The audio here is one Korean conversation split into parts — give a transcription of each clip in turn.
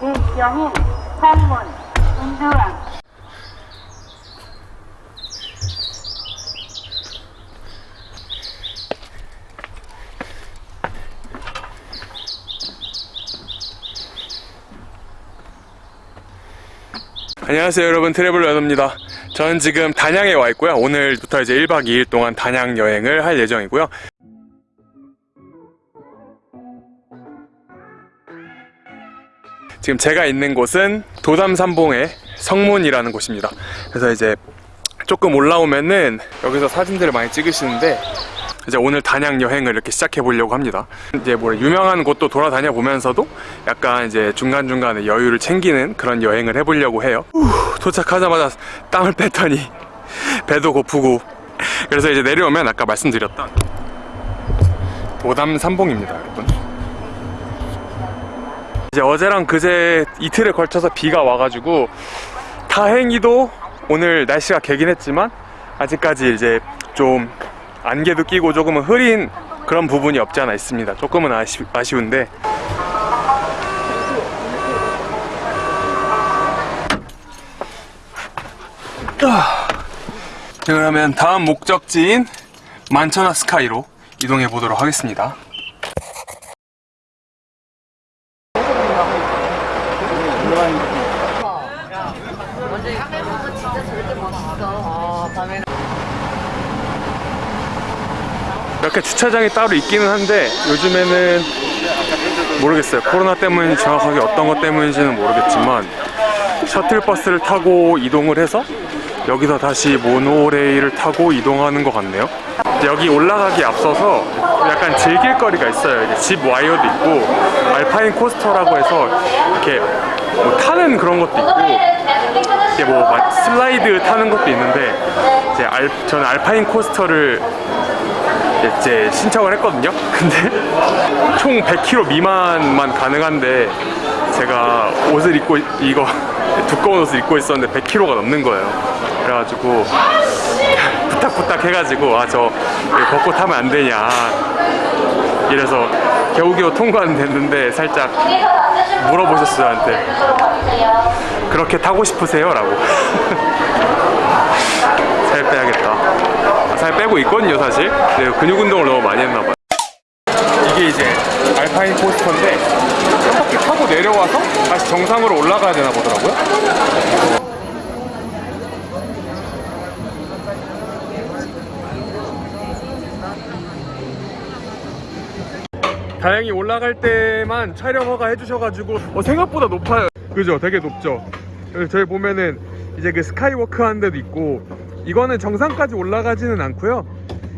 김경인, 한문, 은주왕. 안녕하세요 여러분. 트래블러 연우입니다. 저는 지금 단양에 와 있고요. 오늘부터 이제 1박 2일 동안 단양 여행을 할 예정이고요. 지금 제가 있는 곳은 도담산봉의 성문이라는 곳입니다. 그래서 이제 조금 올라오면은 여기서 사진들을 많이 찍으시는데 이제 오늘 단양 여행을 이렇게 시작해 보려고 합니다. 이제 뭐 유명한 곳도 돌아다녀 보면서도 약간 이제 중간중간에 여유를 챙기는 그런 여행을 해보려고 해요. 후, 도착하자마자 땀을 뺐더니 배도 고프고 그래서 이제 내려오면 아까 말씀드렸던 도담 삼봉입니다, 여러분. 이제 어제랑 그제 이틀에 걸쳐서 비가 와가지고 다행히도 오늘 날씨가 개긴 했지만 아직까지 이제 좀 안개도 끼고 조금은 흐린 그런 부분이 없지 않아 있습니다. 조금은 아쉬, 아쉬운데 아, 그러면 다음 목적지인 만천하 스카이로 이동해 보도록 하겠습니다. 몇개 주차장이 따로 있기는 한데 요즘에는 모르겠어요. 코로나 때문인지 정확하게 어떤 것 때문인지는 모르겠지만 셔틀버스를 타고 이동을 해서 여기서 다시 모노레일을 타고 이동하는 것 같네요. 여기 올라가기 앞서서 약간 즐길 거리가 있어요. 집 와이어도 있고 알파인 코스터라고 해서 이렇게 뭐 타는 그런 것도 있고 이제 뭐막 슬라이드 타는 것도 있는데 이제 알, 저는 알파인 코스터를 이제 신청을 했거든요. 근데 총 100km 미만만 가능한데 제가 옷을 입고 이거 두꺼운 옷을 입고 있었는데 100km가 넘는 거예요. 그래가지고 부탁부탁 해가지고 아 저 벗고 타면 안 되냐 이래서 겨우겨우 통과는 됐는데 살짝 물어보셨어요 한테 그렇게 타고 싶으세요? 라고 살 빼야겠다 살 빼고 있거든요 사실. 네, 근육 운동을 너무 많이 했나봐요. 이게 이제 알파인 코스터인데 한 바퀴 타고 내려와서 다시 정상으로 올라가야 되나 보더라고요. 다행히 올라갈 때만 촬영 허가 해주셔가지고 어, 생각보다 높아요. 그죠? 되게 높죠? 저희 보면은 이제 그 스카이워크 하는 데도 있고 이거는 정상까지 올라가지는 않고요.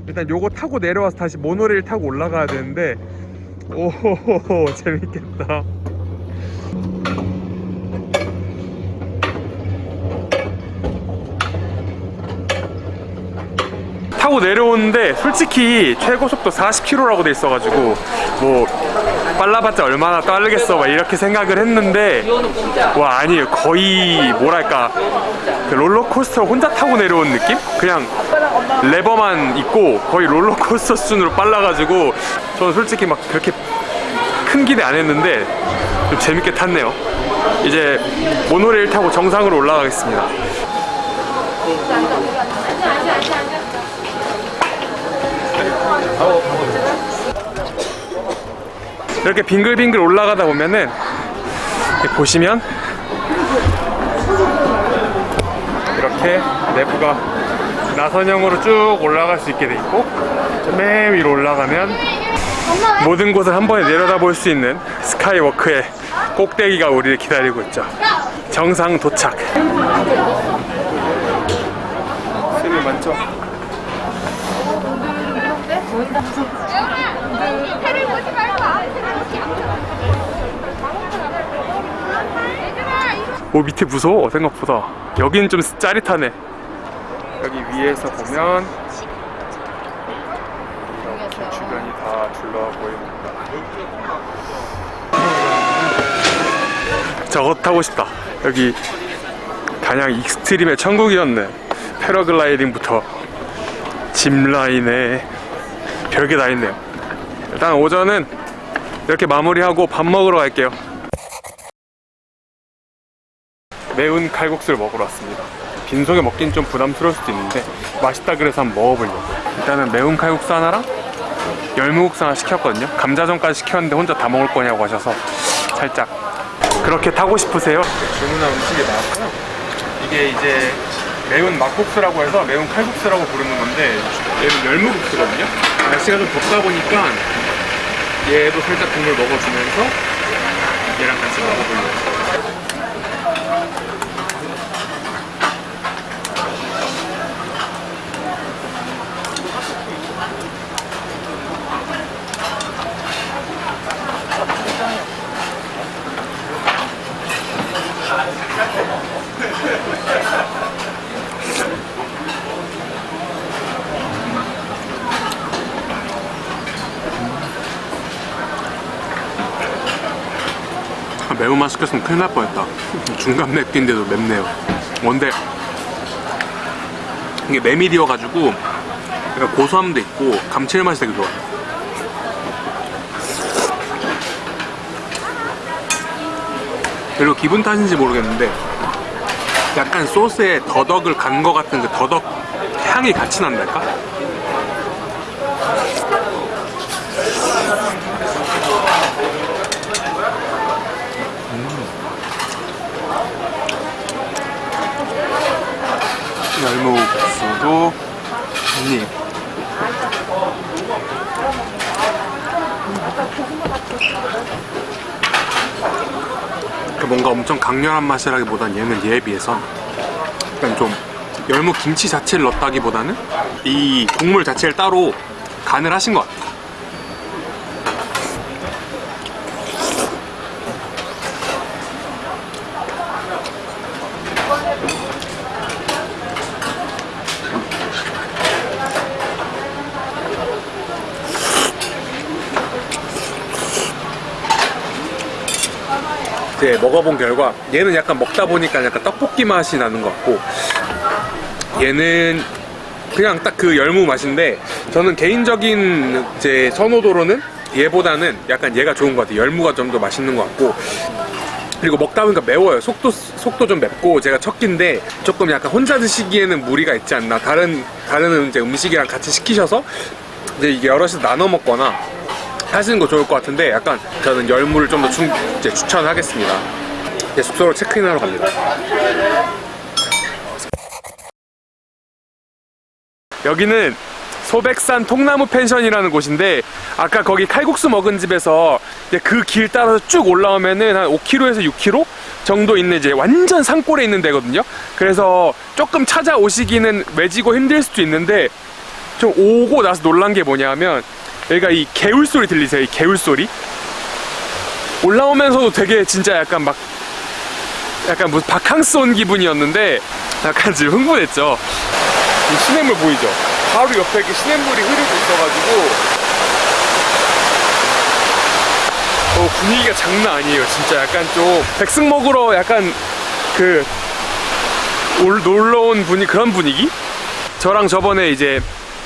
일단 요거 타고 내려와서 다시 모노레일 타고 올라가야 되는데 오호호호 재밌겠다. 타고 내려오는데 솔직히 최고 속도 40km라고 돼 있어가지고 뭐 빨라봤자 얼마나 빠르겠어 막 이렇게 생각을 했는데 와 아니에요 거의 뭐랄까 그 롤러코스터 혼자 타고 내려온 느낌? 그냥 레버만 있고 거의 롤러코스터 수준으로 빨라가지고 저는 솔직히 막 그렇게 큰 기대 안 했는데 좀 재밌게 탔네요. 이제 모노레일 타고 정상으로 올라가겠습니다 이렇게 빙글빙글 올라가다 보면은 보시면 이렇게 내부가 나선형으로 쭉 올라갈 수 있게 돼 있고 맨 위로 올라가면 모든 곳을 한 번에 내려다 볼 수 있는 스카이워크의 꼭대기가 우리를 기다리고 있죠 정상 도착 스릴 많죠? 해를 보지 말고 오 밑에 무서워 생각보다. 여기는 좀 짜릿하네. 여기 위에서 보면 이렇게 주변이 다 둘러와 보입니다. 저거 타고 싶다. 여기 단양 extreme의 천국이었네. 패러글라이딩부터. 짚라인에. 별게 다 있네요 일단 오전은 이렇게 마무리하고 밥 먹으러 갈게요. 매운 칼국수를 먹으러 왔습니다. 빈속에 먹긴 좀 부담스러울 수도 있는데 맛있다 그래서 한번 먹어보려고. 일단은 매운 칼국수 하나랑 열무국수 하나 시켰거든요. 감자전까지 시켰는데 혼자 다 먹을 거냐고 하셔서 살짝 그렇게 타고 싶으세요? 주문한 음식이 나왔고요. 이게 이제 매운 막국수라고 해서 매운 칼국수라고 부르는 건데 얘는 열무국수거든요. 날씨가 좀 덥다 보니까 얘도 살짝 국물 먹어주면서 얘랑 같이 먹어보려고 매운맛 시켰으면 큰일 날 뻔했다. 중간 맵기인데도 맵네요. 뭔데? 이게 메밀이어가지고 약간 고소함도 있고 감칠맛이 되게 좋아요. 그리고 기분 탓인지 모르겠는데 약간 소스에 더덕을 간거 같은 그 더덕 향이 같이 난달까? 열무국수도 한입 그 뭔가 엄청 강렬한 맛이라기보단 얘는 얘에 비해서 약간 좀 열무 김치 자체를 넣었다기보다는 이 국물 자체를 따로 간을 하신 것 같아요 이제 먹어본 결과 얘는 약간 먹다 보니까 약간 떡볶이 맛이 나는 것 같고 얘는 그냥 딱 그 열무 맛인데 저는 개인적인 제 선호도로는 얘보다는 약간 얘가 좋은 것 같아요. 열무가 좀 더 맛있는 것 같고. 그리고 먹다 보니까 매워요. 속도 속도 좀 맵고 제가 첫 끼인데 조금 약간 혼자 드시기에는 무리가 있지 않나. 다른 다른 이제 음식이랑 같이 시키셔서 이제 이게 여럿이서 나눠 먹거나 하시는 거 좋을 것 같은데 약간 저는 열무를 좀 더 추천하겠습니다 이제 숙소로 체크인하러 갑니다 여기는 소백산 통나무 펜션이라는 곳인데 아까 거기 칼국수 먹은 집에서 그 길 따라서 쭉 올라오면은 한 5km에서 6km 정도 있는 이제 완전 산골에 있는 데거든요. 그래서 조금 찾아오시기는 외지고 힘들 수도 있는데 좀 오고 나서 놀란 게 뭐냐면 여기가 이 개울 소리 들리세요? 이 개울 소리? 올라오면서도 되게 진짜 약간 막 약간 무슨 바캉스 온 기분이었는데 약간 지금 흥분했죠. 이 시냇물 보이죠? 바로 옆에 이렇게 시냇물이 흐르고 있어가지고 어, 분위기가 장난 아니에요 진짜 약간 좀 백숙 먹으러 약간 그 올, 놀러 온 분위 그런 분위기? 저랑 저번에 이제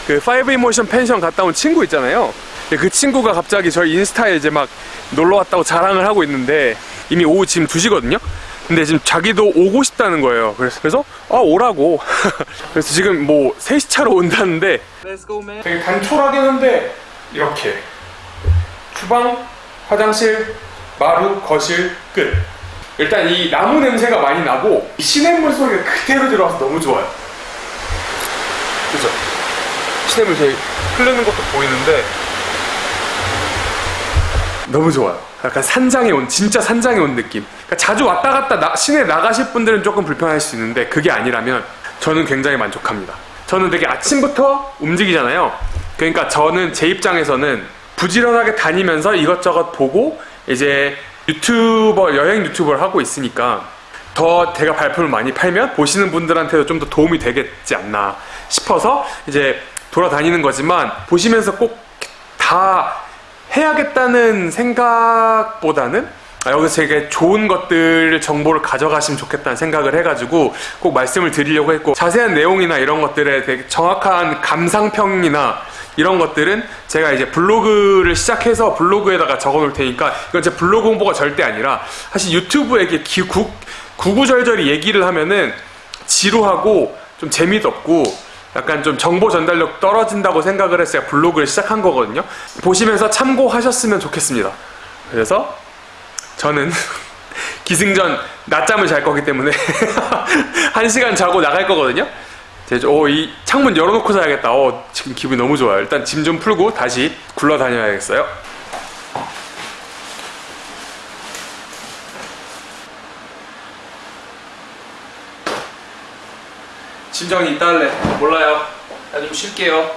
그 Five Emotion 펜션 갔다 온 친구 있잖아요 그 친구가 갑자기 저희 인스타에 이제 막 놀러 왔다고 자랑을 하고 있는데 이미 오후 지금 2시거든요 근데 지금 자기도 오고 싶다는 거예요. 그래서, 그래서 아, 오라고. 그래서 지금 뭐 3시 차로 온다는데 되게 단촐하긴 한데 이렇게 주방, 화장실, 마루, 거실, 끝. 일단 이 나무 냄새가 많이 나고 이 시냇물 소리가 그대로 들어와서 너무 좋아요. 그죠? 시냇물 저기 흐르는 것도 보이는데 너무 좋아요. 약간 산장에 온 진짜 산장에 온 느낌. 그러니까 자주 왔다 갔다 나, 시내 나가실 분들은 조금 불편할 수 있는데 그게 아니라면 저는 굉장히 만족합니다. 저는 되게 아침부터 움직이잖아요. 그러니까 저는 제 입장에서는 부지런하게 다니면서 이것저것 보고 이제 유튜버 여행 유튜버를 하고 있으니까 더 제가 발품을 많이 팔면 보시는 분들한테도 좀 더 도움이 되겠지 않나 싶어서 이제 돌아다니는 거지만 보시면서 꼭 다 해야겠다는 생각보다는 아, 여기서 되게 좋은 것들 정보를 가져가시면 좋겠다는 생각을 해가지고 꼭 말씀을 드리려고 했고 자세한 내용이나 이런 것들에 되게 정확한 감상평이나 이런 것들은 제가 이제 블로그를 시작해서 블로그에다가 적어 놓을 테니까 이건 제 블로그 홍보가 절대 아니라 사실 유튜브에 이렇게 기- 구, 구구절절히 얘기를 하면은 지루하고 좀 재미도 없고 약간 좀 정보 전달력 떨어진다고 생각을 해서 제가 블로그를 시작한 거거든요. 보시면서 참고하셨으면 좋겠습니다. 그래서 저는 기승전 낮잠을 잘 거기 때문에 한 시간 자고 나갈 거거든요. 이제 어, 이 창문 열어놓고 자야겠다. 어, 지금 기분이 너무 좋아요. 일단 짐 좀 풀고 다시 굴러다녀야겠어요. 심장이 이달래. 몰라요. 나 좀 쉴게요.